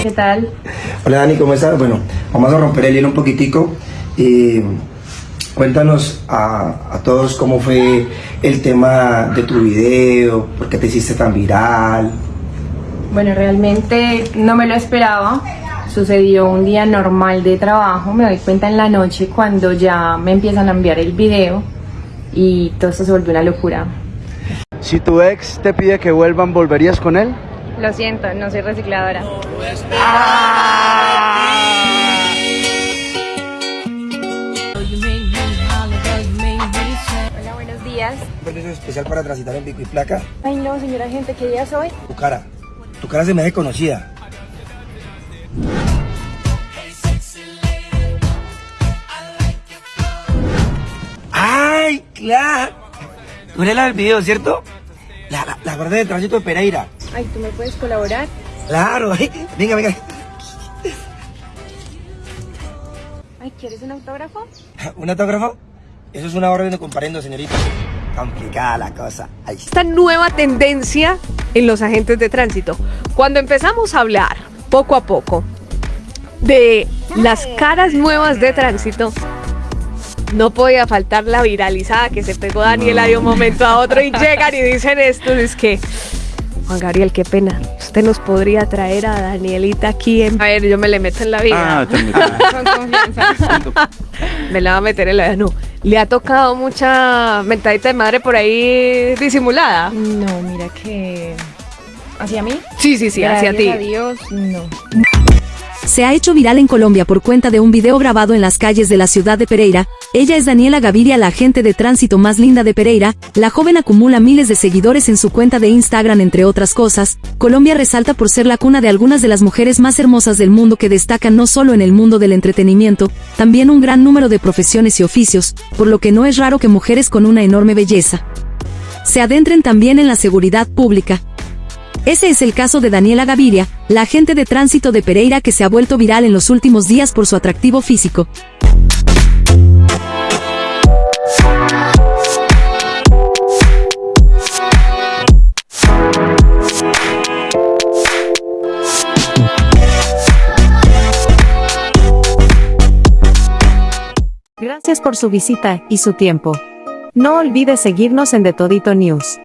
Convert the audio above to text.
¿Qué tal? Hola Dani, ¿cómo estás? Bueno, vamos a romper el hielo un poquitico. y cuéntanos a, a, todos cómo fue el tema de tu video, por qué te hiciste tan viral. Bueno, realmente no me lo esperaba. Sucedió un día normal de trabajo, me doy cuenta en la noche cuando ya me empiezan a enviar el video y todo esto se volvió una locura. Si tu ex te pide que vuelvan, ¿volverías con él? Lo siento, no soy recicladora. Hola, buenos días. ¿Un permiso especial para transitar en pico y placa? Ay no, señora gente, ¿qué día soy? Tu cara. Tu cara se me hace conocida. ¡Ay, claro! Tú eres la del video, ¿cierto? La, la, la guardia de tránsito de Pereira. Ay, ¿tú me puedes colaborar? Claro, venga, venga. Ay, ¿quieres un autógrafo? ¿Un autógrafo? Eso es una orden de comparendo, señorita. Complicada la cosa. Ay. Esta nueva tendencia en los agentes de tránsito. Cuando empezamos a hablar poco a poco de las caras nuevas de tránsito, no podía faltar la viralizada que se pegó Daniela de un momento a otro y llegan y dicen esto, es que Juan Gabriel, qué pena. Usted nos podría traer a Danielita aquí en... A ver, yo me le meto en la vida. Ah, Con confianza. me la va a meter en la vida. No, le ha tocado mucha mentadita de madre por ahí disimulada. No, mira que... ¿Hacia mí? Sí, sí, sí, hacia ti. Gracias a Dios, no. Se ha hecho viral en Colombia por cuenta de un video grabado en las calles de la ciudad de Pereira. Ella es Daniela Gaviria, la agente de tránsito más linda de Pereira. La joven acumula miles de seguidores en su cuenta de Instagram, entre otras cosas. Colombia resalta por ser la cuna de algunas de las mujeres más hermosas del mundo que destacan no solo en el mundo del entretenimiento, también un gran número de profesiones y oficios, por lo que no es raro que mujeres con una enorme belleza se adentren también en la seguridad pública. Ese es el caso de Daniela Gaviria, la agente de tránsito de Pereira que se ha vuelto viral en los últimos días por su atractivo físico. Gracias por su visita y su tiempo. No olvide seguirnos en The Todito News.